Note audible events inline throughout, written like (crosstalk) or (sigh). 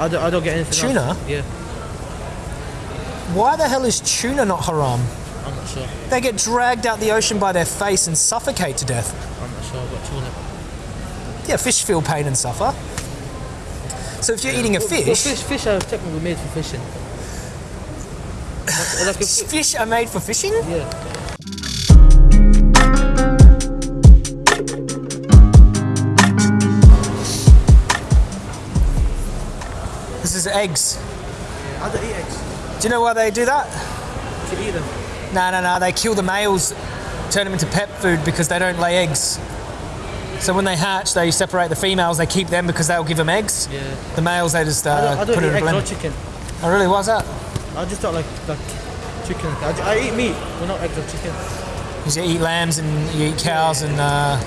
I don't, I don't get anything. Tuna? Else. Yeah, Why the hell is tuna not haram? I'm not sure. They get dragged out the ocean by their face and suffocate to death. I'm not sure about tuna. Yeah, fish feel pain and suffer. So if you're eating a Well, fish, fish, fish are technically made for fishing. Like, like a (laughs) fish are made for fishing? yeah. Eggs. I don't eat eggs. Do you know why they do that? To eat them. No, no, no. They kill the males, turn them into pet food because they don't lay eggs. So when they hatch, they separate the females. They keep them because they'll give them eggs. Yeah. The males, they just uh, I don't, I don't put eat it in a eggs or blender. chicken. Oh, really? Why's that? I just don't like like chicken. I, I eat meat, but not eggs or chicken. Because you eat lambs and you eat cows and. Uh...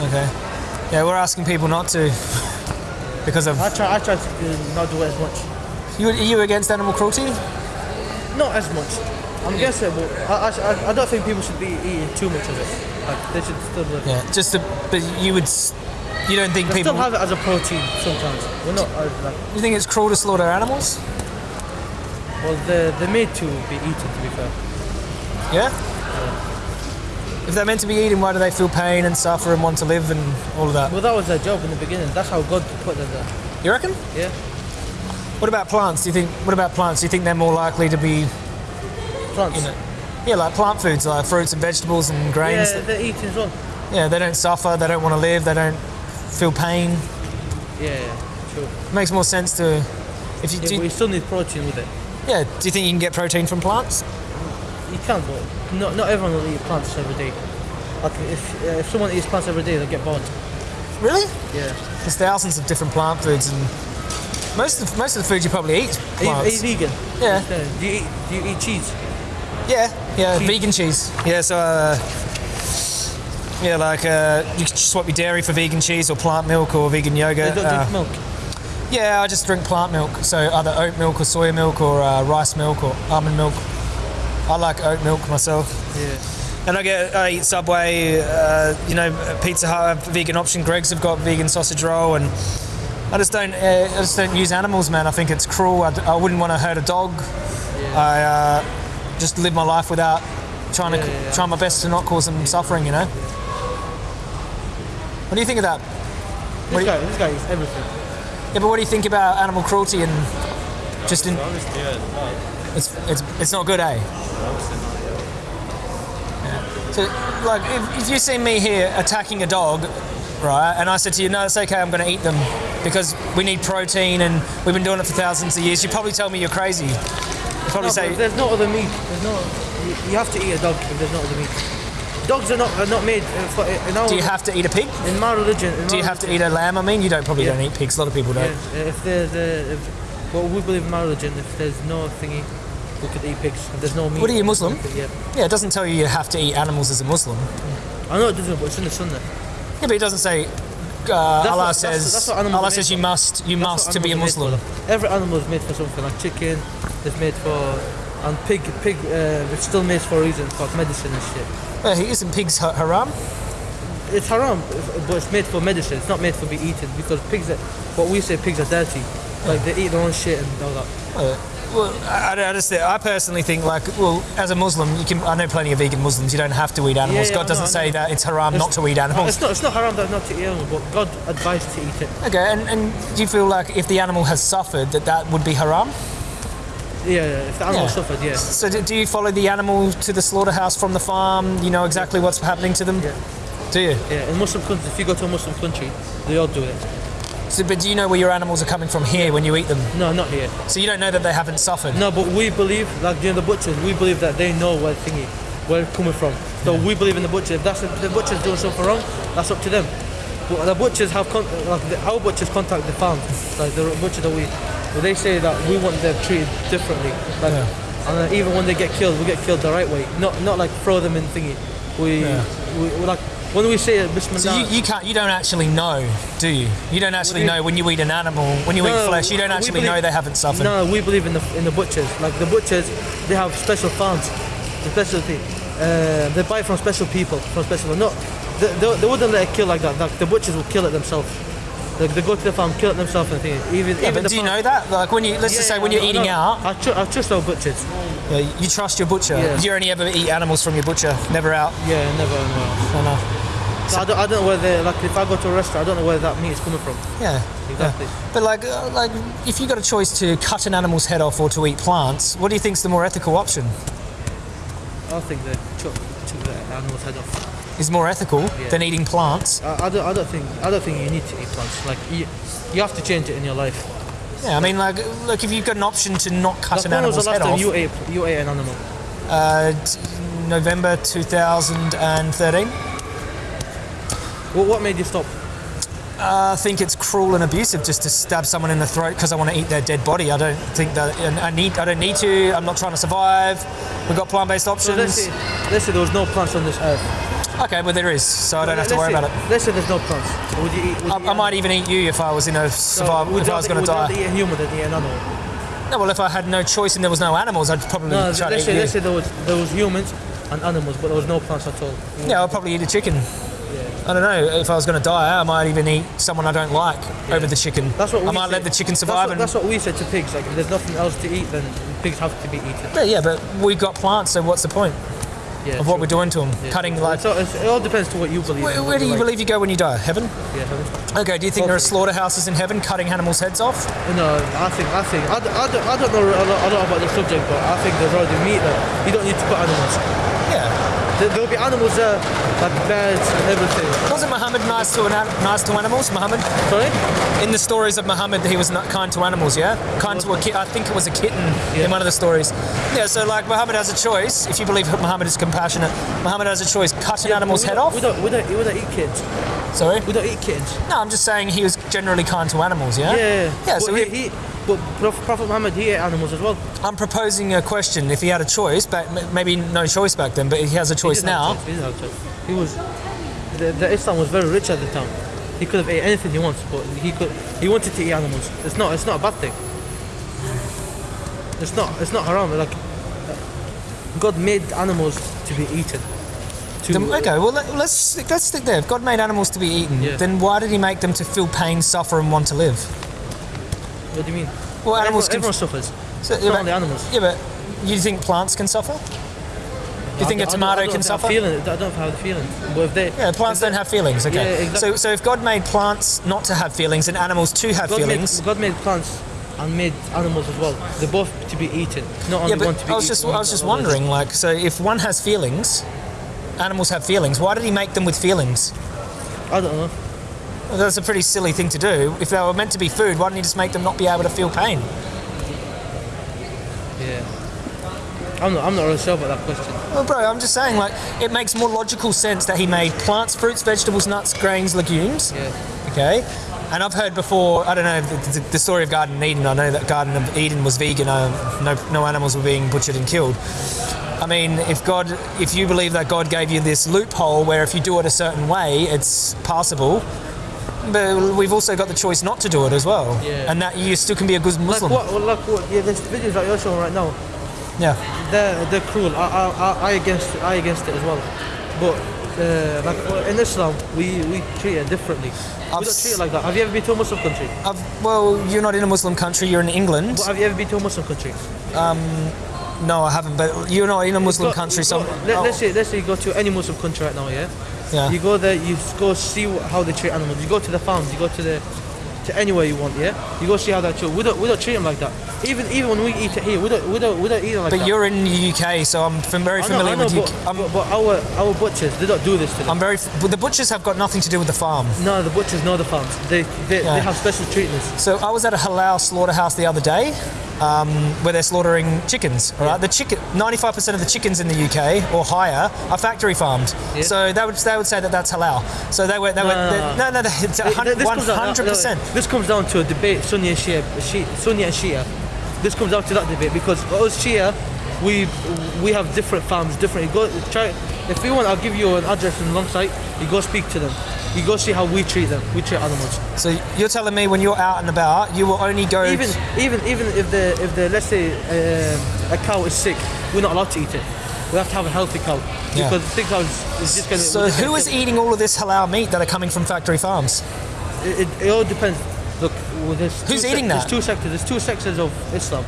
Okay. Yeah, we're asking people not to (laughs) because of. I try I try to not do it as much. You, are you against animal cruelty? Not as much. I'm guessing, but I, I, I don't think people should be eating too much of it. Like they should still live. Yeah, just to, but you would. You don't think They people. still have it as a protein sometimes. We're not like You think it's cruel to slaughter animals? well they're, they're made to be eaten to be fair. Yeah. If they're meant to be eating, why do they feel pain and suffer and want to live and all of that? Well that was their job in the beginning. That's how God put them there. You reckon? Yeah. What about plants? Do you think? What about plants? Do you think they're more likely to be, Plants. you know, yeah, like plant foods, like fruits and vegetables and grains? yeah, they're eating as well. Yeah, they don't suffer. They don't want to live. They don't feel pain. Yeah, yeah, sure. It makes more sense to. If you Yeah, do, you still need protein with it. yeah, do you think you can get protein from plants? You can, but not, not everyone will eat plants every day. Like if uh, if someone eats plants every day, they'll get bored. Really? Yeah. There's thousands of different plant foods, and most of most of the food you probably eat Are you, are you vegan? Yeah. Uh, Do you eat do you eat cheese? Yeah, yeah, Cheese. vegan cheese. Yeah, so uh, yeah, like uh, you can swap your dairy for vegan cheese or plant milk or vegan They yogurt. don't Uh, drink milk. yeah, I just drink plant milk, so either oat milk or soy milk or uh, rice milk or almond milk. I like oat milk myself. Yeah. And I get I eat Subway, uh, you know, Pizza Hut vegan option. Greggs have got vegan sausage roll, and I just don't uh, I just don't use animals, man. I think it's cruel. I, d- I wouldn't want to hurt a dog. I uh, just live my life without trying to Yeah, yeah, yeah. try my best to not cause them suffering. You know. What do you think of that? This What do you- guy, this guy eats everything. Yeah, but what do you think about animal cruelty and just in? Honestly, yeah, no, It's it's it's not good, eh? yeah. So, like, if, if you see me here attacking a dog, right, and I said to you, no, it's okay, I'm going to eat them because we need protein and we've been doing it for thousands of years, you'd probably tell me you're crazy. You'd probably No, say, there's no other meat. There's no. You, have to eat a dog if there's no other meat. Dogs are not are not made for. In, our, do you have to eat a pig? in my religion. In Do my you have to eat a lamb? I mean, you don't probably Yeah. don't eat pigs. A lot of people don't. Yeah, if there's a, if, well, we believe in my religion. If there's no thingy, eat pigs. If there's no meat. What are you, Muslim? Yeah. Yeah, it doesn't tell you you have to eat animals as a Muslim. I know it doesn't, but it's in the sunnah. Yeah, but it doesn't say. Uh, Allah what- says. that's what animals Allah says you must. You That's must to be a animals are made Muslim. Every animal is made for something. Like chicken is made for, and pig, pig, uh, it's still made for a reason, for medicine and shit. Well, isn't pigs ha- haram? It's haram, but it's made for medicine. It's not made for be eaten because pigs. Are, what we say, pigs are dirty. Like they eat their own shit and all that. Well, I, I just I personally think like well, as a Muslim, you can. I know plenty of vegan Muslims. You don't have to eat animals. yeah, God doesn't say that it's haram It's- not to eat animals. It's not. It's not haram that not to eat animals, but God advised to eat it. Okay, and, and do you feel like if the animal has suffered, that that would be haram? Yeah, yeah, if the animal Yeah. suffered, yeah. So do, do you follow the animal to the slaughterhouse from the farm? You know exactly what's happening to them. Yeah. Do you? Yeah, in Muslim countries, if you go to a Muslim country, they all do it. So, but do you know where your animals are coming from here when you eat them? No, not here. So you don't know that they haven't suffered. No, but we believe, like during the butchers, we believe that they know where thingy, where it's coming from. So we believe in the butcher. If that's if the butcher's doing something wrong, that's up to them. But the butchers have con- like the, our butchers contact the farm, like the butcher that we, well, they say that we want them treated differently. Like, Yeah. and even when they get killed, we get killed the right way. Not not like throw them in thingy. We, Yeah. we, we like when we say Bismillah. So you, you can't. You don't actually know, do you? You don't actually do you- know when you eat an animal, when you eat flesh. You don't actually believe- know they haven't suffered. No, we believe in the in the butchers. Like the butchers, they have special farms, the specialty. Uh, they buy from special people, from special. No, they, they, they wouldn't let it kill like that. Like the butchers will kill it themselves. They, they go to the farm, kill it themselves and things. Even, Yeah, even do you know that? Like when you let's Yeah, just say yeah, when you're eating out, I, tr- I trust our butchers. yeah, you trust your butcher. Yeah. You only ever eat animals from your butcher? Never out. Yeah, never. No. No, no. So I, don't, I don't know where they like. If I go to a restaurant, I don't know where that meat is coming from. Yeah. Exactly. yeah. But like, uh, like, if you got a choice to cut an animal's head off or to eat plants, what do you think is the more ethical option? I think chop, chop the animal's head off. Is more ethical Yeah. than eating plants? I, I don't. I don't think. I don't think you need to eat plants. Like you, you have to change it in your life. Yeah, I mean, like, look, if you've got an option to not cut Like an when was animal's the last head time off, you ate you ate an animal? uh, November 2013. What, what made you stop? Uh, I think it's cruel and abusive just to stab someone in the throat because I want to eat their dead body. I don't think that I need. I don't need to. I'm not trying to survive. We've got plant-based So options. let's say, let's say there was no plants on this earth. okay, well there is, so I don't have to worry say, about it. Let's say there's no plants. Would you eat? Would I, you I might even eat you if I was in a survival. would if I was going to die. would you eat a human than eat an animal? No, well, if I had no choice and there was no animals, I'd probably No, try let's to say, eat let's say there was there was humans and animals, but there was no plants at all. Yeah, I'd probably eat a chicken. I don't know. If I was going to die, I might even eat someone I don't like over the chicken. That's what we I might say. let the chicken That's survive. what, and, that's what we said to pigs. Like, if there's nothing else to eat, then pigs have to be eaten. yeah, yeah, but we've got plants, so what's the point Yeah, of what true. we're doing to them? Yeah, Cutting like. So it's, it all depends to what you believe. Where, where do you like. believe you go when you die? Heaven? Yeah, heaven. Okay, do you think there are slaughterhouses in heaven cutting animals' heads off? No, I think I think I, don't- I, don't, I don't know a lot, a lot about the subject, but I think there's already meat there. You don't need to cut animals. Yeah. There, there'll be animals there, like birds and everything. Wasn't Muhammad nice to, nice to animals, Muhammad? Sorry? In the stories of Muhammad, he was not kind to animals, yeah? Kind to a kid. I think it was a kitten Yeah. in one of the stories. Yeah, so like Muhammad has a choice. If you believe Muhammad is compassionate, Muhammad has a choice. Cut an animal's we head off? We don't, we don't, we don't eat kids. Sorry? We don't eat kittens. No, I'm just saying he was generally kind to animals, yeah? Yeah. Yeah, but so he, he, he, but Prophet Muhammad, he ate animals as well. I'm proposing a question. If he had a choice, back, maybe no choice back then, but he has a choice didn't now. choice, He, choice. he was. The, the Islam was very rich at the time. He could have ate anything he wants, but he could. He wanted to eat animals. It's not. It's not a bad thing. It's not. It's not haram. Like God made animals to be eaten. To, okay, well let, let's stick- let's stick there. If God made animals to be eaten, Yeah. then why did He make them to feel pain, suffer, and want to live? What do you mean? Well, animals everyone, can. everyone suffers. So, yeah, not but- only animals. Yeah, but you think plants can suffer? Do you think a I don't- tomato I don't can suffer? Feeling, I don't have the feeling. But if they, Yeah, plants don't have feelings. Okay. Yeah, exactly. So, so if God made plants not to have feelings and animals to have God feelings, made, God made plants and made animals as well. They're both to be eaten, not only yeah, one to but be I was eaten. just I was just wondering, like, so if one has feelings, animals have feelings. Why did He make them with feelings? I don't know. Well, that's a pretty silly thing to do. If they were meant to be food, why didn't He just make them not be able to feel pain? Yeah. I'm not, I'm not really sure about that question. Well, bro, I'm just saying, like, it makes more logical sense that He made plants, fruits, vegetables, nuts, grains, legumes. Yeah. Okay. And I've heard before, I don't know, the, the, the story of Garden of Eden. I know that Garden of Eden was vegan, uh, no, no animals were being butchered and killed. I mean, if God, if you believe that God gave you this loophole where if you do it a certain way, it's passable, but we've also got the choice not to do it as well. Yeah. And that you still can be a good Like Muslim. what? well, Like what? Yeah, there's videos that you're showing right now. Yeah. They're they're cruel. I I, I, against I against it as well. But uh, like in Islam, we, we treat it differently. I've we don't treat it like that. Have you ever been to a Muslim country? I've, well, you're not in a Muslim country, you're in England. But have you ever been to a Muslim country? No, I haven't, but you're not in a Muslim Go- country, so. let, oh, us say let's say you go to any Muslim country right now, yeah. yeah. You go there, you go see how they treat animals. You go to the farms, you go to the to anywhere you want, yeah. You go see how they treat. We don't we don't treat them like that. Even even when we eat it here, we don't we don't we don't eat it like But that. But you're in the UK, so I'm very I know, familiar I know, with but, UK. I'm, but, but our our butchers they don't do this to them. I'm very. f- But the butchers have got nothing to do with the farm. no, the butchers know the farms. They they, Yeah. they have special treatments. So I was at a halal slaughterhouse the other day, um, where they're slaughtering chickens. All right, the chicken, 95% of the chickens in the UK or higher are factory farmed. Yeah. So they would they would say that that's halal. So they were they were No, no, no no, they- it's a Th- hun- this comes down- 100%. no, This comes down to a debate, Sunni and Shia, Sunni and Shia. This comes down to that debate because us Shia, we we have different farms, different. Go try. If you want, I'll give you an address in Longsight. You go speak to them. You go see how we treat them. We treat animals. So you're telling me when you're out and about, you will only go. Even even even if the if the let's say um, a cow is sick, we're not allowed to eat it. We have to have a healthy cow Yeah. because the sick cow is, just gonna. so we're just who is eating all of this halal meat that are coming from factory farms? it, it, it all depends. Look, well, there's Who's eating There's that? two sectors. There's two sectors of Islam.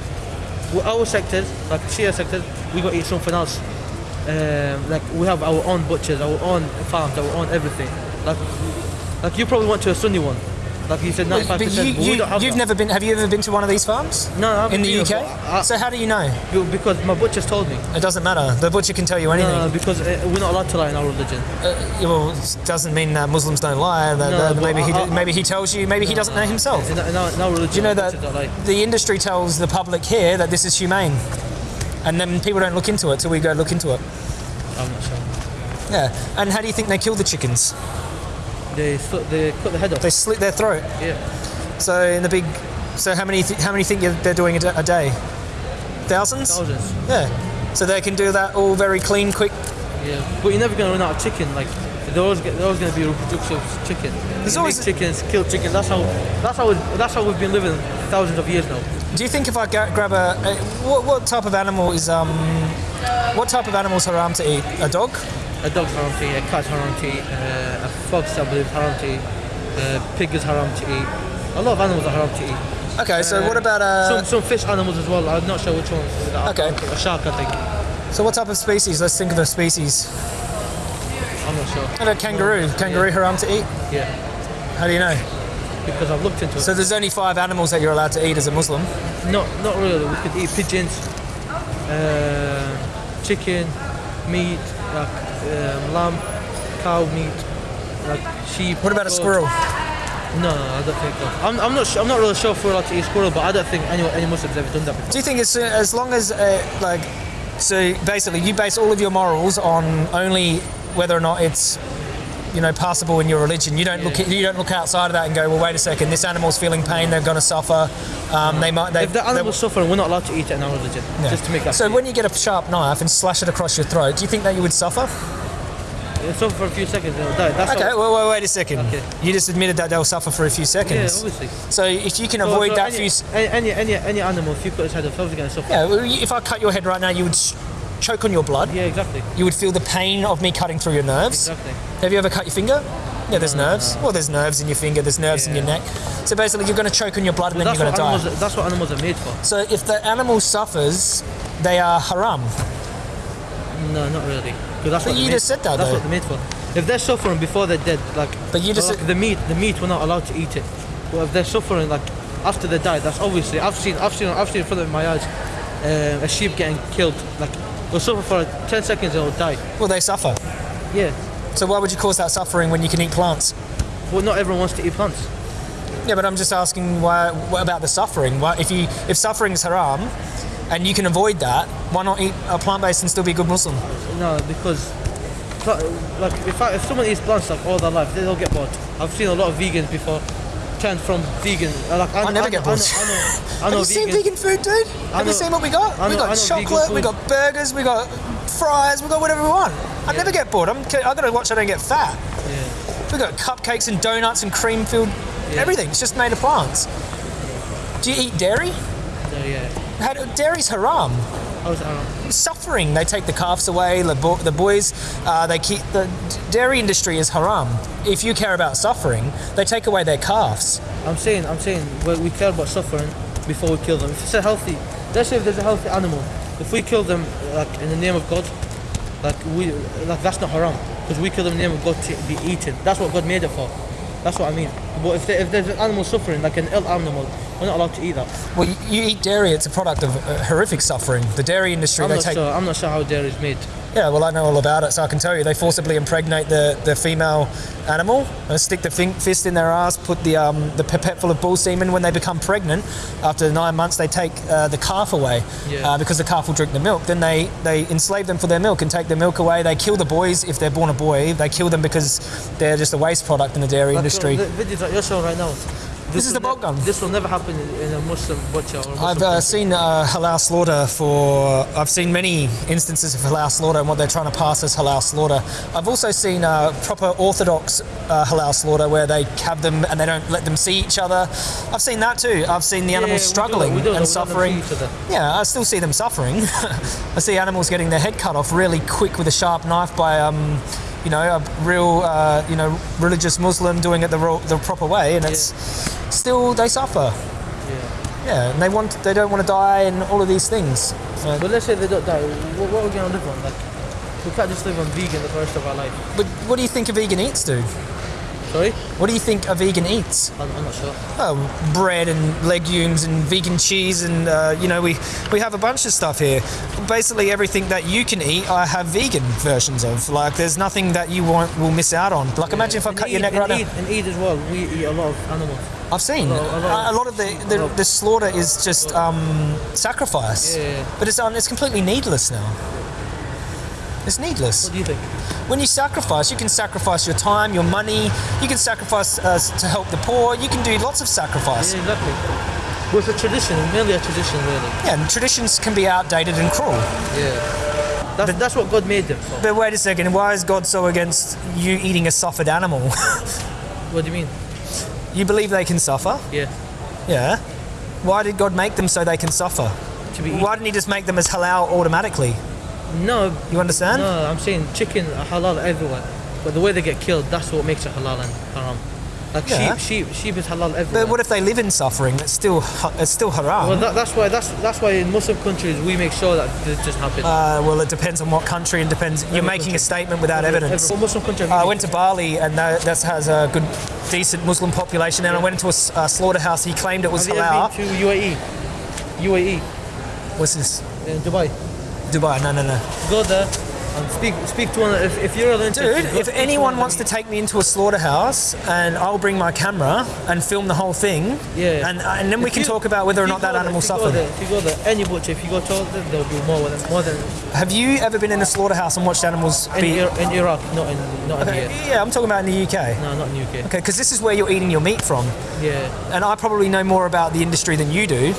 Well, our sectors, like Shia sectors, we got to eat something else. Um, like we have our own butchers, our own farms, our own everything. Like, like you probably went to a Sunni one. Like you said, 95%. But you, you, have you've that. never been. Have you ever been to one of these farms? No, I In the UK. I- so how do you know? because my butchers told me. It doesn't matter. The butcher can tell you anything. No, because uh, we're not allowed to lie in our religion. Uh, well, it doesn't mean that Muslims don't lie. That, No, that maybe he I- I- maybe he tells you. Maybe he doesn't know himself. In, our- in, our, in our religion, Do you know that butchers don't lie. the industry tells the public here that this is humane, and then people don't look into it till we go look into it. I'm not sure. Yeah. And how do you think they kill the chickens? They slit- they cut the head off. They slit their throat. yeah. So in the big. So how many th- how many think they're doing a a day? Thousands. Thousands. Yeah. So they can do that all very clean, quick. Yeah. But you're never gonna run out of chicken. Like there's always, always gonna be a reproduction of chicken. There's always- chickens, kill chickens. That's how that's how that's how we've been living thousands of years now. Do you think if I grab a, a what, what type of animal is um what type of animal is haram to eat? A dog? A dog's haram to eat, a cat's haram to eat, uh, a fox I believe haram to eat, a pig is haram to eat. A lot of animals are haram to eat. Okay, so what about uh? some some fish animals as well. I'm not sure which ones. Okay. A shark, I think. So what type of species? Let's think of a species. I'm not sure. How about kangaroo? Kangaroo haram to eat? Yeah. How do you know? Because I've looked into it. So there's only five animals that you're allowed to eat as a Muslim. Not not really. We could eat pigeons, uh, chicken, meat, like um, lamb, cow meat, like sheep. What about a squirrel? No, no, I don't think so. I'm, I'm not. I'm not really sure if we're allowed to eat squirrel, but I don't think any any Muslims ever done that before. Do you think it's uh, as long as uh, like so basically you base all of your morals on only whether or not it's you know passable in your religion. You don't look you don't look outside of that and go, well, wait a second, this animal's feeling pain, they're going to suffer. Um, they might. They, If the animal's suffering, we're not allowed to eat it in our religion. Yeah. Just to make that. So clear. when you get a sharp knife and slash it across your throat, do you think that you would suffer? It's suffer for a few seconds, they'll die. That's Okay, well, well, wait a second. Okay. You just admitted that they'll suffer for a few seconds. yeah, obviously. so if you can So- avoid so that any, few. any, any any animal, if you cut its head off, obviously going to suffer. Yeah, well, if I cut your head right now, you would choke on your blood. Yeah, exactly. You would feel the pain of me cutting through your nerves. Exactly. Have you ever cut your finger? Yeah, there's nerves. Well, there's nerves in your finger, there's nerves in your neck. So basically, you're going to choke on your blood and then you're going to die. animals, that's what animals are made for. So if the animal suffers, they are haram. No, not really. 'Cause that's But what you just said that, That's though. what they're made for. If they're suffering before they're dead, like, But you just like said- the meat, the meat, we're not allowed to eat it. But if they're suffering, like after they die, that's obviously I've seen, I've seen, I've seen in front of my eyes uh, a sheep getting killed. Like they'll suffer for ten seconds and it'll die. Well, they suffer. Yeah, So why would you cause that suffering when you can eat plants? but not everyone wants to eat plants. Yeah, but I'm just asking why. What about the suffering? Why, if you if suffering is haram, and you can avoid that, why not eat a plant-based and still be a good Muslim? No, because like if I, if someone eats plants like all their life, they don't get bored. I've seen a lot of vegans before turn from vegan. Like, I, I never I, get I know, bored. I know, I (laughs) Have know you seen vegan food, dude? Have know- you seen what we got? I we know- got I know vegan chocolate, we got burgers, we got fries, we got whatever we want. I never get bored. I'm, I gotta watch I don't get fat. Yeah. We got cupcakes and donuts and cream-filled Yeah. everything. It's just made of plants. Do you eat dairy? No, yeah. How dairy's haram. How's that? wrong? Suffering. They take the calves away. The, bo- the boys, uh, they keep the dairy industry is haram. If you care about suffering, they take away their calves. I'm saying, I'm saying, well, we care about suffering before we kill them. If it's a healthy, let's say if there's a healthy animal, if we kill them like in the name of God, like we, like that's not haram because we kill them in the name of God to be eaten. That's what God made it for. That's what I mean. But if, there, if there's an animal suffering, like an ill animal, we're not allowed to eat that. Well, you, you eat dairy. It's a product of uh, horrific suffering. The dairy industry. I'm they not take. sure. I'm not sure how dairy is made. Yeah, well, I know all about it, so I can tell you. They forcibly impregnate the, the female animal, and stick the fin- fist in their ass, put the um, the pipette full of bull semen. When they become pregnant, after nine months, they take uh, the calf away Yeah. uh, because the calf will drink the milk. Then they, they enslave them for their milk and take the milk away. They kill the boys if they're born a boy. They kill them because they're just a waste product in the dairy Like, industry. The videos that you're showing right now. This is will the bolt gun. This will never happen in, a Muslim butcher or a Muslim I've uh, seen uh, halal slaughter for. I've seen many instances of halal slaughter and what they're trying to pass as halal slaughter. I've also seen uh, proper orthodox uh, halal slaughter where they have them and they don't let them see each other. I've seen that too. I've seen the Yeah, animals that, struggling and suffering. see each other. Yeah, I still see them suffering. (laughs) I see animals getting their head cut off really quick with a sharp knife by. Um, you know, a real, uh, you know, religious Muslim doing it the, the proper way, and it's still they suffer. Yeah. Yeah, and they want, they don't want to die, and all of these things. So- But let's say they don't die. What, what are we gonna live on? Like, we can't just live on vegan the rest of our life. but what do you think a vegan eats, dude? Sorry, What do you think a vegan eats? I'm, I'm not sure. Oh, bread and legumes and vegan cheese and uh, you know we we have a bunch of stuff here. Basically everything that you can eat, I have vegan versions of. Like there's nothing that you want will miss out on. Like imagine if I And cut your neck right eat, now. And eat as well. We eat a lot of animals. I've seen a lot- a lot- a lot of the the, the slaughter is just um, sacrifice, Yeah. but it's um, it's completely needless now. It's needless. What do you think? When you sacrifice, you can sacrifice your time, your money. You can sacrifice uh, to help the poor. You can do lots of sacrifice. Yeah, exactly. Well, it's a tradition, merely a tradition, really. Yeah, and traditions can be outdated and cruel. Yeah. That's, that's what God made them for. But wait a second, why is God so against you eating a suffered animal? (laughs) What do you mean? You believe they can suffer? Yeah. Yeah. Why did God make them so they can suffer? To be Why didn't He just make them as halal automatically? No, You understand? no, I'm saying chicken are halal everywhere. But the way they get killed, that's what makes it halal and haram. Like Yeah. sheep, sheep, sheep is halal everywhere. But what if they live in suffering? It's still it's still haram. well, that, that's why that's that's why in Muslim countries we make sure that this doesn't happen. uh, well, it depends on what country and depends. You're making country. a statement without evidence. Every Muslim country. I went to Bali and that, that has a good, decent Muslim population. And I went into a slaughterhouse. He claimed it was Have you ever been to UAE? UAE What's this? in Dubai. Dubai? No, no, no. Go there speak speak to one. If, if you're Dude, if anyone wants to take me into a slaughterhouse and I'll bring my camera and film the whole thing, Yeah. and and then we can you- talk about whether or not that there- animal if suffered. there- If you go there, any butcher, if you go to them, they'll do more than more than Have you ever been in a slaughterhouse and watched animals in, be? In Iraq, not in not in Okay, here. yeah, I'm talking about in the UK. No, not in the UK. Okay, because this is where you're eating your meat from, Yeah, and I probably know more about the industry than you do.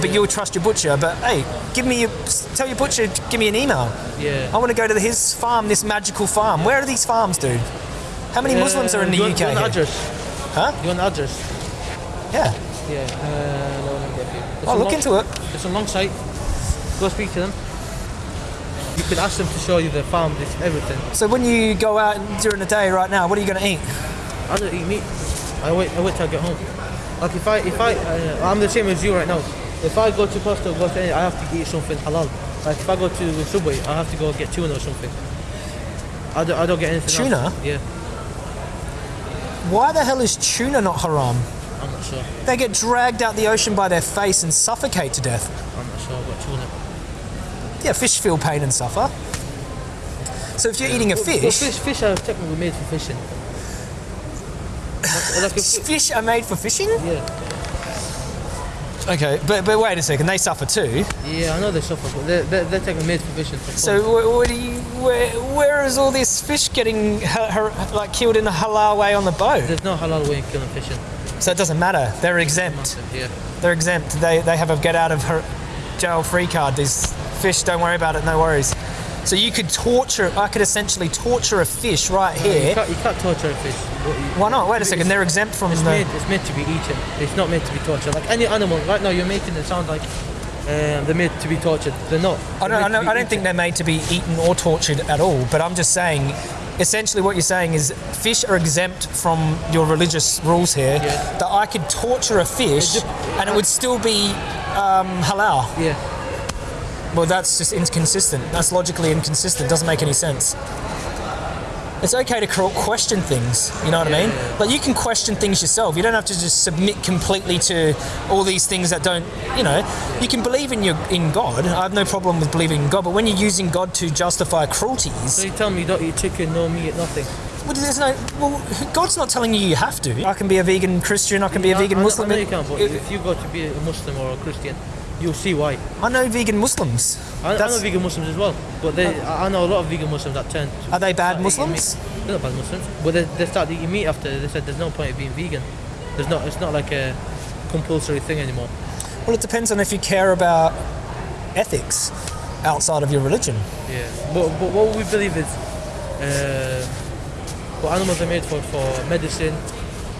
But you'll trust your butcher. But hey, give me your, tell your butcher, give me an email. yeah. I want to go to his farm, this magical farm. Where are these farms, dude? How many Muslims are in the Uh, you UK? You want address? Huh? You want address? Yeah. Yeah. Uh, no, let get you. It's I'll a look long- into it. It's a long site. Go speak to them. You could ask them to show you the farm, everything. So when you go out during the day right now, what are you going to eat? I don't eat meat. I wait. I wait till I get home. Like if I, if I, uh, I'm the same as you right now. If I go to Costa, go to any, I have to eat something halal. Like if I go to Subway, I have to go get tuna or something. I don't, I don't get anything. Tuna? Else. Yeah, Why the hell is tuna not haram? I'm not sure. They get dragged out the ocean by their face and suffocate to death. I'm not sure about tuna. Yeah, fish feel pain and suffer. So if you're eating a Well, fish, fish, fish are technically made for fishing. (sighs) Like, like fish are made for fishing. yeah, Okay, but but wait a second, they suffer too. yeah, I know they suffer, but they're, they're, they're technically made for fishing. For So fun. wh- what do you, where where is all this fish getting ha- ha- like killed in a halal way on the boat? there's no halal way in killing fishing. So it doesn't matter. They're exempt. Yeah. They're exempt. They they have a get out of her jail free card. These fish, don't worry about it. No worries. So you could torture. I could essentially torture a fish right You here. can't, you can't torture a fish. Why not? Wait a second. They're exempt from It's the. made, it's meant to be eaten. It's not meant to be tortured. Like any animal, right now you're making it sound like um, they're made to be tortured. They're not. I They're don't, I, meant to don't, I don't think they're made to be eaten or tortured at all, but I'm just saying, essentially, what you're saying is fish are exempt from your religious rules here. Yeah. That I could torture a fish It and it would still be um, halal. Yeah. Well, that's just inconsistent. That's logically inconsistent. Doesn't make any sense. It's okay to question things. You know what I mean? yeah, yeah. Like you can question things yourself. You don't have to just submit completely to all these things that don't. You know, you can believe in your in God. I have no problem with believing in God. But when you're using God to justify cruelties, So you tell me you don't eat chicken, no meat, nothing. well, there's no. Well, God's not telling you you have to. I can be a vegan Christian. I can be a vegan I, Muslim. I know you can, but if you go to be a Muslim or a Christian, you'll see why. I know vegan Muslims. I, I know vegan Muslims as well, but they, I know a lot of vegan Muslims that turn. To Are they bad Muslims? They're not bad Muslims, but they, they start eating meat after. They said there's no point of being vegan. There's not. It's not like a compulsory thing anymore. Well, it depends on if you care about ethics outside of your religion. Yeah, but, but what we believe is, uh, what animals are made for for medicine,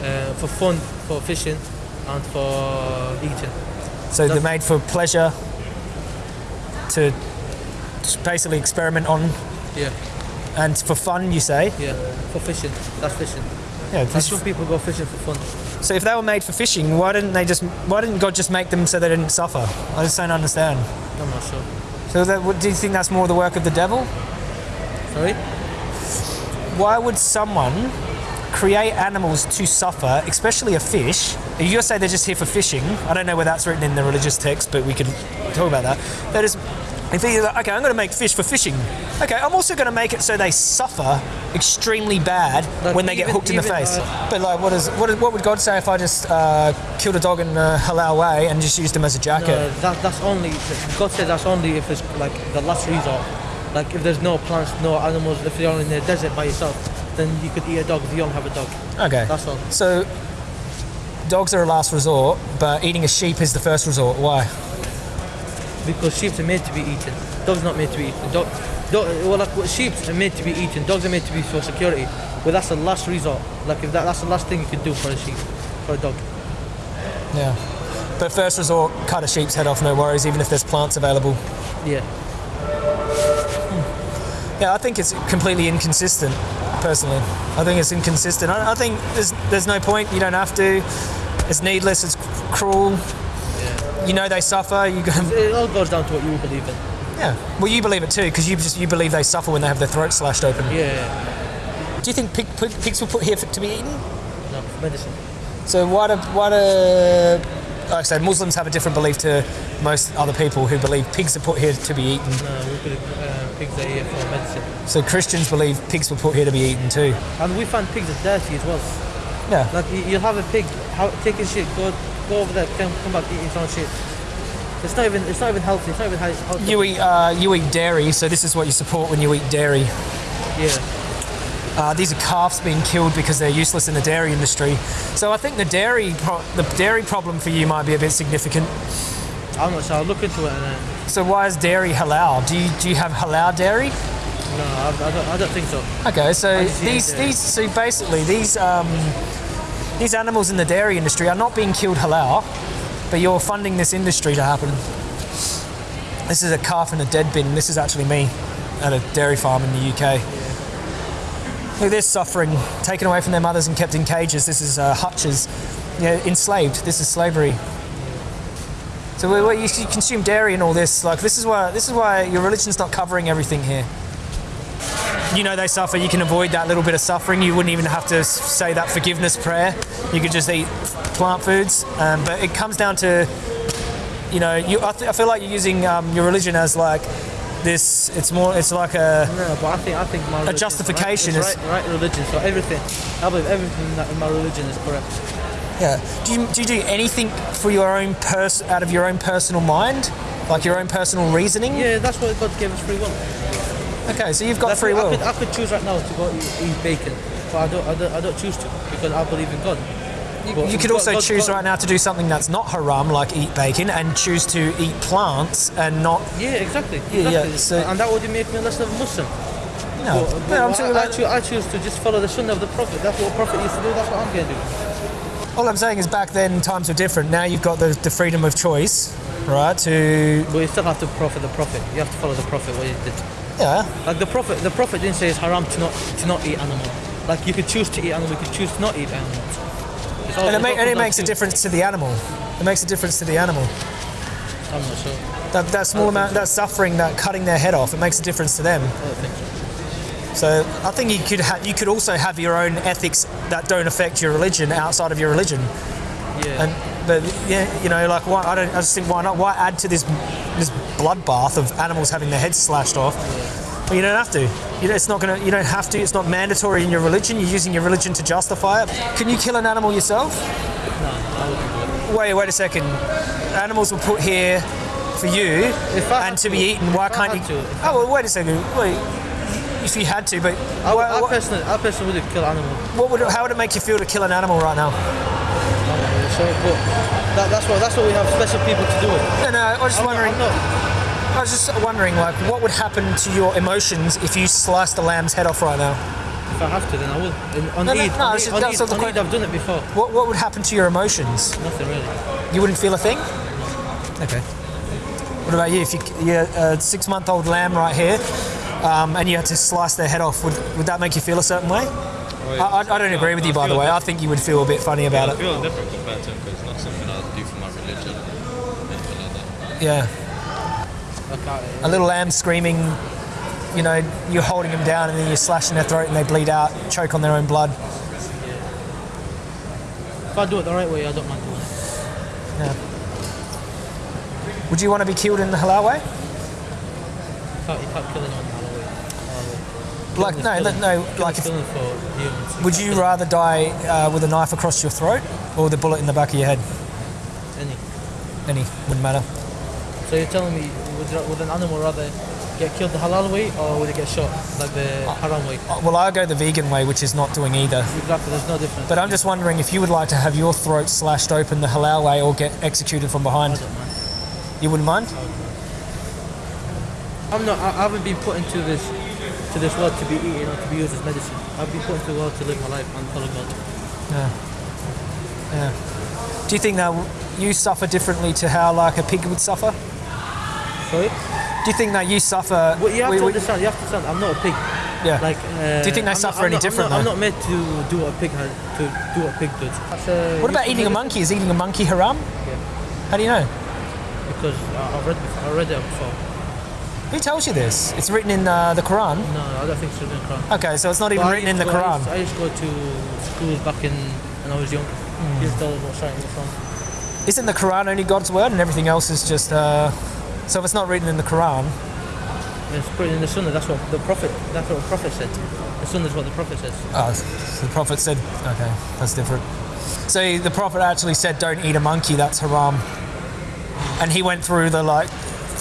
uh, for fun, for fishing, and for eating. So they're made for pleasure, to basically experiment on. Yeah, And for fun, you say? Yeah, for fishing. That's fishing. Yeah. That's when people go fishing for fun. So if they were made for fishing, why didn't they just? Why didn't God just make them so they didn't suffer? I just don't understand. I'm not sure. So that, what- do you think that's more the work of the devil? Sorry? Why would someone create animals to suffer, especially a fish? You say they're just here for fishing. I don't know where that's written in the religious text, but we could talk about that. That is, if you're like, okay, I'm going to make fish for fishing. Okay, I'm also going to make it so they suffer extremely bad Like, when they get hooked in the face. uh, but like, what is what, is, what would God say if I just uh, killed a dog in a halal way and just used him as a jacket? No, that, that's only, God says that's only if it's like the last resort. Like if there's no plants, no animals, if you're in the desert by yourself, then you could eat a dog if you don't have a dog. Okay. That's all. So, dogs are a last resort, but eating a sheep is the first resort. Why? Because sheep are made to be eaten. Dogs not made to be eaten. Dog, dog, well, like what sheep are made to be eaten. Dogs are made to be for security. But that's the last resort. Like if that, that's the last thing you can do for a sheep, for a dog. Yeah. But first resort, cut a sheep's head off, no worries, even if there's plants available. Yeah. Hmm. Yeah, I think it's completely inconsistent, personally. I think it's inconsistent. I, I think there's there's no point. You don't have to. It's needless. It's cruel. You know they suffer. You go, It all goes down to what you believe in. yeah. Well, you believe it too, because you just you believe they suffer when they have their throat slashed open. Yeah. Do you think pig, pig, pigs were put here for, to be eaten? No, medicine. So why do why do like I said, Muslims have a different belief to most other people who believe pigs are put here to be eaten. No, uh, pigs are here for medicine. So Christians believe pigs were put here to be eaten too. And we find pigs are dirty as well. Yeah. Like you, you'll have a pig how, taking shit, go go over there, come, come back eating own shit. It's not even it's not even healthy. It's not even healthy. You eat uh, you eat dairy, so this is what you support when you eat dairy. yeah. Uh, these are calves being killed because they're useless in the dairy industry. So I think the dairy pro- the dairy problem for you might be a bit significant. I'm not sure. I'll look into it. And, uh, So why is dairy halal? Do you do you have halal dairy? no, I, I, don't, I don't think so. Okay, so these these so basically these um, these animals in the dairy industry are not being killed halal, but you're funding this industry to happen. This is a calf in a dead bin. This is actually me at a dairy farm in the UK. Look, they're suffering, taken away from their mothers and kept in cages. This is uh, hutches, yeah, enslaved. This is slavery. So we, we, you consume dairy and all this. Like this is why this is why your religion's not covering everything here you know they suffer, you can avoid that little bit of suffering. You wouldn't even have to say that forgiveness prayer. You could just eat plant foods. Um, but it comes down to, you know, you, I, th- I feel like you're using um, your religion as like this. It's more. It's like a. No, but I think I think my is justification right, is- right, right religion. So everything, I believe everything that in my religion is correct. Yeah. Do you do you do anything for your own pers- out of your own personal mind, like your own personal reasoning? Yeah, that's what God gave us free will. Okay, so you've got That's free will. I could, I could choose right now to go eat, eat bacon, but I don't, I don't, I don't choose to because I believe in God. But You could also God- choose God- right now to do something that's not haram, like eat bacon, and choose to eat plants and not. Yeah, exactly. Yeah, yeah, so- and that would make me less of a Muslim. No, But- but no, I'm talking I, about. choose, I choose to just follow the sunnah of the Prophet. That's what a Prophet used to do. That's what I'm going to do. All I'm saying is back then times were different. Now you've got the, the freedom of choice, right? To But you still have to profit the Prophet. You have to follow the Prophet what he did. yeah, Like the Prophet, the Prophet didn't say it's haram to not to not eat animal. Like you could choose to eat animal, you could choose to not eat animals. All- and it, it's ma- all and it makes a difference to the animal. It makes a difference to the animal. I'm not sure. That, that small amount, that suffering, that cutting their head off, it makes a difference to them. I don't think so. So I think you could ha- you could also have your own ethics that don't affect your religion outside of your religion. Yeah. And but yeah, you know, like why I don't I just think why not? Why add to this this bloodbath of animals having their heads slashed off? Well, you don't have to. You know, it's not gonna. You don't have to. It's not mandatory in your religion. You're using your religion to justify it. Can you kill an animal yourself? No. Wait, wait a second. Animals were put here for you and to be eaten. Why can't you? Oh well, wait a second. Wait. If you had to, but I, why- I what, personally, I personally would kill animal. what would? How would it make you feel to kill an animal right now? So, but that, that's what that's what we have special people to do it. No, no. I was just I'm wondering. Not- I was just wondering, like, what would happen to your emotions if you sliced a lamb's head off right now? if I have to, then I will. And on No, no, Eid, no, on just- on Eid, on Eid, I've done it before. What What would happen to your emotions? Nothing really. You wouldn't feel a thing. Okay. What about you? If you, you're a six-month-old lamb right here, um, and you had to slice their head off, would, would that make you feel a certain way? Oh, yeah. I, I, I don't agree with you, by the way. I think you would feel a bit funny about I it. feel different compared to him because it's not something I do for my religion. Like that. Yeah. Like, I- A little lamb screaming, you know, you're holding them down and then you're slashing their throat and they bleed out, choke on their own blood. if I do it the right way, I don't mind doing it. Would you want to be killed in the halal way? You can't, you can't kill anyone halal way. Halal way. Like, no, no, no, like if, killing for humans. would you rather die uh, with a knife across your throat or with a bullet in the back of your head? any. Any, wouldn't matter. So you're telling me, would, you- would an animal rather get killed the halal way or would it get shot like the haram way? Uh, Well, I go the vegan way, which is not doing either. Exactly, there's no difference. But I'm just wondering if you would like to have your throat slashed open the halal way or get executed from I behind. don't mind. You wouldn't mind? I'm not. I I haven't been put into this to this world to be eaten or to be used as medicine. I've been put into the world to live my life and follow God. Yeah. Yeah. Do you think that you suffer differently to how like a pig would suffer? Sorry. Do you think that you suffer? Well, you have we- to understand. You have to understand. I'm not a pig. yeah. Like. Uh, Do you think they I'm suffer not, any I'm different, I'm not, I'm not made to do what a pig has to do what a pig does. That's, uh, what about eating a monkey? Is eating a monkey haram? Yeah. How do you know? Because I- I've read before, I read it before. Who tells you this? It's written in uh, the Quran. No, I don't think it's written in the Quran. Okay, so it's not even But I written in used the to- I Quran. used, I used to go to schools back in when I was young. He used to tell us what's right and what's wrong. Isn't the Quran only God's word and everything else is just? Uh, so if it's not written in the Quran, it's put in the Sunnah. That's what the Prophet. That's what the Prophet said. The Sunnah is what the Prophet says. oh, so the Prophet said, okay, that's different. So the Prophet actually said, "Don't eat a monkey. That's haram." And he went through the like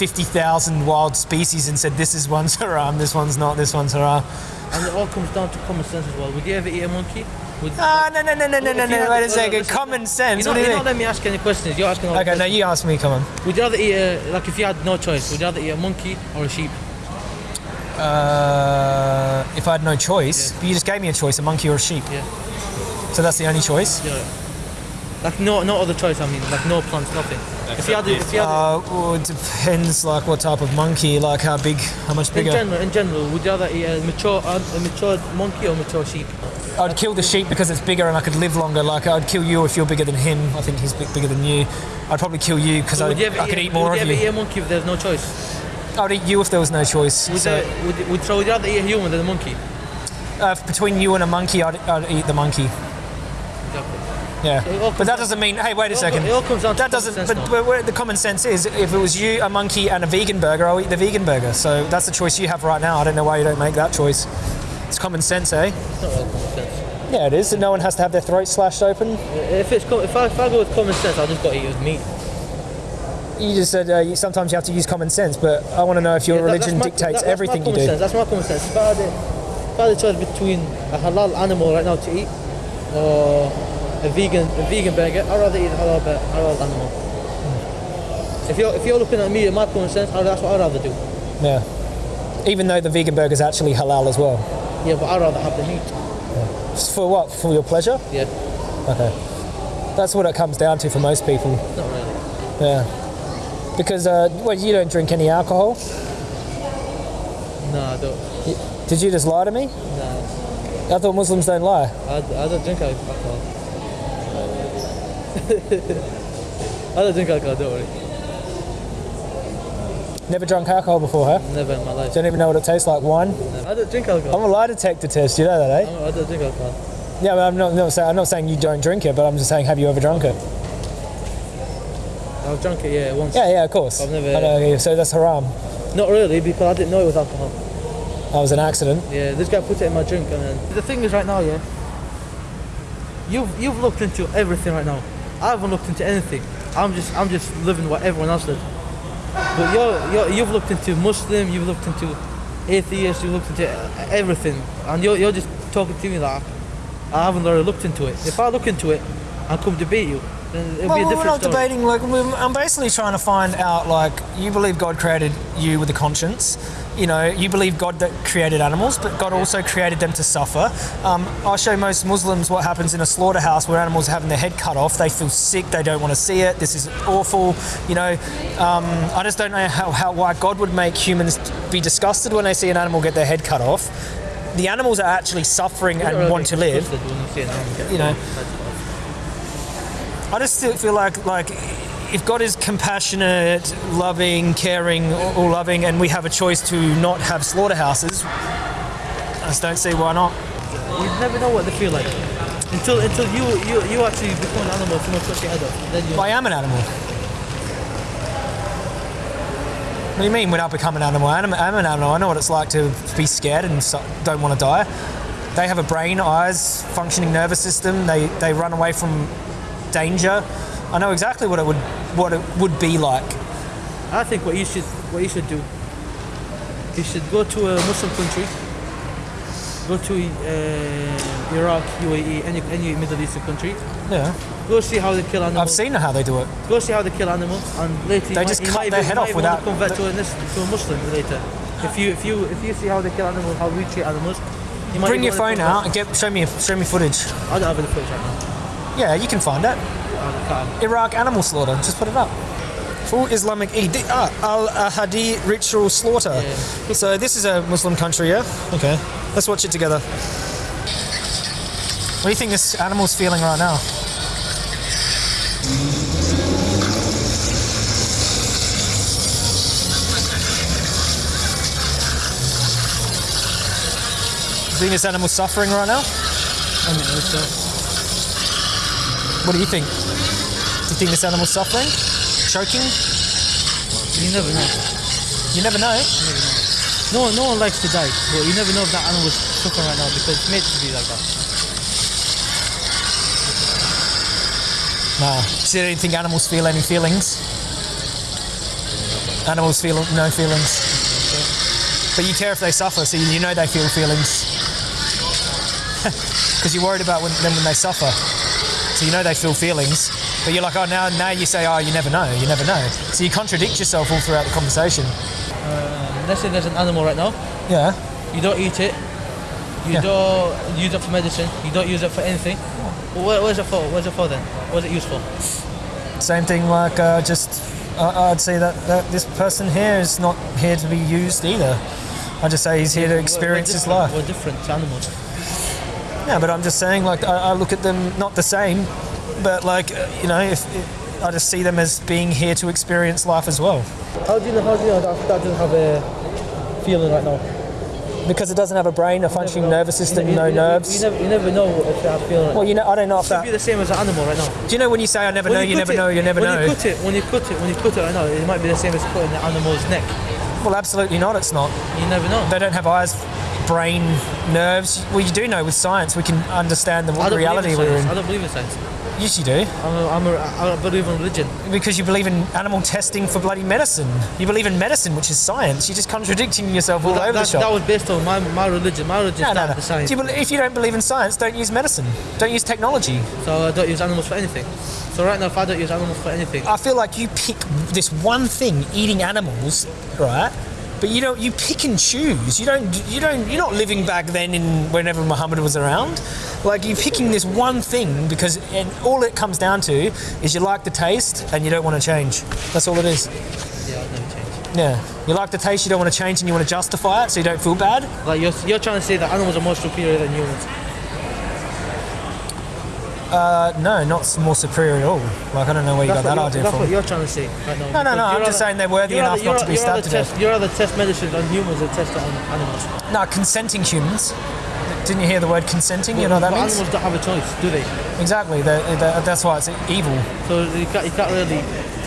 fifty thousand wild species and said, "This is one's haram. This one's not. This one's haram." And it all comes down to common sense as well. Would you ever eat a monkey? Would, Ah, no, no, no, no, no, no, no. Wait a second. Common sense. You what do you you mean? don't let me ask any questions. You're asking all the Okay, no, questions. you ask me. Come on. Would you rather eat a, like if you had no choice? Would you rather eat a monkey or a sheep? Uh, if I had no choice, but you just gave me a choice: a monkey or a sheep. Yeah. So that's the only choice. Yeah. Like no, no other choice. I mean, like no plants, nothing. If you had, it- if you had, it- Uh, well, it depends, like what type of monkey, like how big, how much bigger. in bigger. general, in general, would you rather eat a mature, a mature monkey or mature sheep? I'd kill the sheep because it's bigger and I could live longer. Like I'd kill you if you're bigger than him. I think he's big, bigger than you. I'd probably kill you because I, Would you ever I could eat, eat more would of you. you. ever eat a monkey if there's no choice? I'd eat you if there was no choice. Would, so you, would, would, so would you rather eat a human than a monkey? uh, between you and a monkey, I'd, I'd eat the monkey. Yeah, but that doesn't mean. Hey, wait a second. it all comes down to that doesn't. But, but where the common sense is, if it was you, a monkey, and a vegan burger, I'll eat the vegan burger. So that's the choice you have right now. I don't know why you don't make that choice. It's common sense, eh? It's not all common sense. Yeah, it is. No one has to have their throat slashed open. If it's if I, if I go with common sense, I'll just got to eat it with meat. You just said uh, you, sometimes you have to use common sense, but I want to know if your Yeah, that- religion my- dictates that- that's everything you do. Sense. That's my common sense. If I had, if I had a choice between a halal animal right now to eat or a vegan a vegan burger, I'd rather eat a halal, bur- halal animal. If you're if you're looking at me and my common sense, I'd- that's what I'd rather do. Yeah. Even though the vegan burger is actually halal as well. Yeah, but I'd rather have the meat. For what? For your pleasure? Yeah, Okay. That's what it comes down to for most people. not really. Yeah. Because uh, well, you don't drink any alcohol. No, I don't. Did you just lie to me? No, I thought Muslims don't lie. I, I don't drink alcohol. I don't drink alcohol. Don't worry. Never drunk alcohol before, huh? Never in my life. Don't even know what it tastes like. Wine. I don't drink alcohol. I'm a lie detector test. You know that, eh? I don't drink alcohol. Yeah, but I'm not, not saying I'm not saying you don't drink it, but I'm just saying have you ever drunk it? I've drunk it, yeah, once. Yeah, yeah, of course. I've never- I know, yeah, so that's haram. Not really, because I didn't know it was alcohol. That was an accident. Yeah, this guy put it in my drink, and then the thing is, right now, yeah, you've you've looked into everything right now. I haven't looked into anything. I'm just I'm just living what everyone else did. But you're, you're you've looked into Muslim, you've looked into atheist, you've looked into everything, and you're you're just talking to me like I haven't already looked into it. If I look into it and come debate you, it'll Well, we're not story. debating. Like, we're, I'm basically trying to find out. Like, you believe God created you with a conscience. You know, you believe God that created animals, but God also created them to suffer. Um, I show most Muslims what happens in a slaughterhouse where animals are having their head cut off. They feel sick. They don't want to see it. This is awful. You know, um, I just don't know how, how why God would make humans be disgusted when they see an animal get their head cut off. The animals are actually suffering and want to live. you know. I just still feel like like if God is compassionate, loving, caring, all loving, and we have a choice to not have slaughterhouses, I just don't see why not. You never know what they feel like until until you you, you actually become an animal. Cuts your head off. Then you. I am an animal. What do you mean when I become an animal? I'm, I'm an animal. I know what it's like to be scared and so, don't want to die. They have a brain, eyes, functioning nervous system. They, they run away from danger. I know exactly what it would what it would be like. I think what you should what you should do. You should go to a Muslim country. Go to uh, Iraq, UAE, any any Middle Eastern country. Yeah, Go see how they kill animals. I've seen how they do it. Go see how they kill animals, and later They might- just cut their even- head off without- convert to a, to a Muslim later. If you if you if you see how they kill animals, how we treat animals, you might Bring your phone out and get show me show me footage. I don't have any footage right now. Yeah, you can find it. Iraq animal slaughter. Just put it up. Full Islamic Eid. Ah, Al Ahadi ritual slaughter. So this is a Muslim country, yeah? Okay. Let's watch it together. What do you think this animal's feeling right now? You think this animal's suffering right now? I mean, it's, What do you think? Do you think this animal's suffering? Choking? you never know. You never know. No one, no one likes to die, but you never know if that animal is suffering right now because it's made to be like that. Nah. So you don't think animals feel any feelings? Animals feel no feelings. But you care if they suffer, so you know they feel feelings. (laughs) Because you're worried about when, them when they suffer. So you know they feel feelings. But you're like, oh, now, now you say, oh, you never know, you never know. So you contradict yourself all throughout the conversation. Let's say there's an animal right now, Yeah. you don't eat it, you Yeah. don't use it for medicine, you don't use it for anything. Well, what, what is it for? What is it for then? What is it used for? Same thing like uh, just, uh, I'd say that, that this person here is not here to be used either. I just say he's here to We're- we're experience his life. We're different to animals. Yeah, but I'm just saying, like, I, I look at them not the same, but like, you know, if, if I just see them as being here to experience life as well. How do you know? How do you know that, that doesn't have a feeling right now? Because it doesn't have a brain, a functioning nervous system, You, no you, nerves. You, never, you never know if they have feeling. Right well, you know, I don't know if It could be the same as an animal right now. Do you know when you say I never When know, you, never it- know, you never when know? When you cut it, when you cut it, when you cut it right now, it might be the same as cutting the animal's neck. Well, absolutely not. It's not. You never know. They don't have eyes, brain, nerves. Well, you do know with science we can understand the reality in we're science. I don't believe in science. Yes, you do. I'm a, I'm a, I believe in religion. Because you believe in animal testing for bloody medicine. You believe in medicine, which is science. You're just contradicting yourself all that, over that, the shop. that was based on my, my religion. My religion No, no, no. the science. You if you don't believe in science, don't use medicine. Don't use technology. So I don't use animals for anything. So right now, if I don't use animals for anything, I feel like you pick this one thing, eating animals, right? But you don't. You pick and choose. You don't. You don't. You're not living back then in whenever Muhammad was around. Like you're picking this one thing because, and all it comes down to is you like the taste and you don't want to change. That's all it is. yeah, I'll never change. Yeah. You like the taste, you don't want to change, and you want to justify it so you don't feel bad. Like you're, you're trying to say that animals are more superior than humans. Uh, no, not more superior at all. Like I don't know where you That's, got that idea that's from. what you're trying to say right now. No, no, no, I'm just saying they're worthy enough not to be stabbed to test, death. You're rather test medicine on humans than test on animals. No, consenting humans. Didn't you hear the word consenting? You know what that means? animals don't have a choice, do they? Exactly. they they that's why it's evil. So you can't, you can't really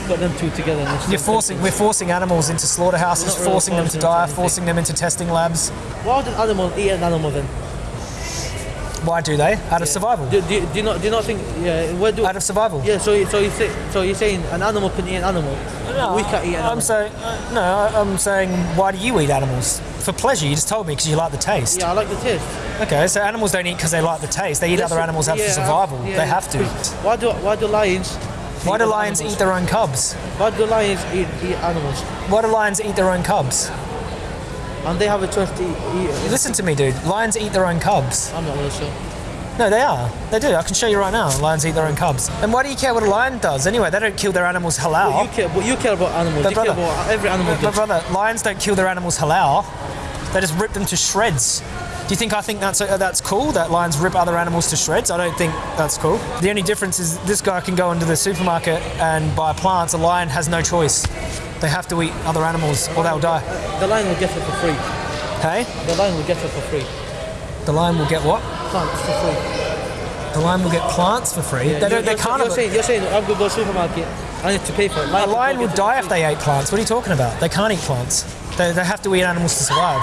put them two together. You're forcing. We're forcing animals into slaughterhouses, forcing them to die, anything. forcing them into testing labs. Why would an animal eat an animal then? Why do they? Out of survival. Do, do, do you not do you not think? Yeah, where do? Out of survival. yeah. So so you say so you're saying an animal can eat an animal. No, we can't eat an I'm saying uh, no. I'm saying why do you eat animals? For pleasure. You just told me because you like the taste. yeah, I like the taste. Okay, so animals don't eat because they like the taste. They eat other animals out yeah, for survival. yeah, they have to. Why do why do lions Why do lions animals. eat their own cubs? Why do lions eat, eat animals? Why do lions eat their own cubs? And they have a choice to eat. eat Listen to me, dude. Lions eat their own cubs. I'm not really sure. No, they are. They do. I can show you right now. Lions eat their own cubs. And why do you care what a lion does? Anyway, they don't kill their animals halal. But you care, but you care about animals. But you care brother- about every animal. But does. brother, lions don't kill their animals halal. They just rip them to shreds. Do you think I think that's uh, that's cool that lions rip other animals to shreds? I don't think that's cool. The only difference is this guy can go into the supermarket and buy plants. A lion has no choice. They have to eat other animals or they'll die. The lion will get it for free. Hey, The lion will get it for free. the lion will get what? Plants for free. The lion will get plants for free. they don't. They you're, can't. You're saying, you're saying I'm gonna go to the supermarket. I need to pay for it. A lion would die if they ate plants. What are you talking about? They can't eat plants. They, they have to eat animals to survive.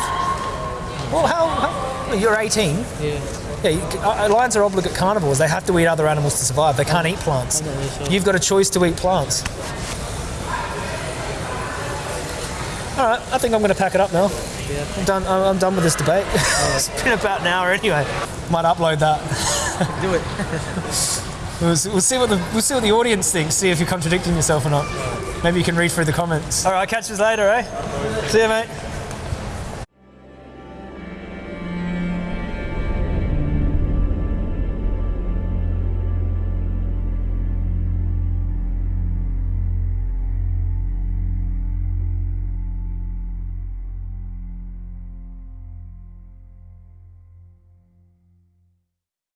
Well, how? how you're 18. Yeah. Yeah, you, uh, lions are obligate carnivores. They have to eat other animals to survive. They can't eat plants. Really sure. You've got a choice to eat plants. All right, I think I'm going to pack it up now. Yeah. I'm done. I'm I'm done with this debate. (laughs) it's been about an hour anyway. Might upload that. Do it. (laughs) We'll, we'll see what the we'll see what the audience thinks. See if you're contradicting yourself or not. Maybe you can read through the comments. All right, catch us later, eh? See you, mate.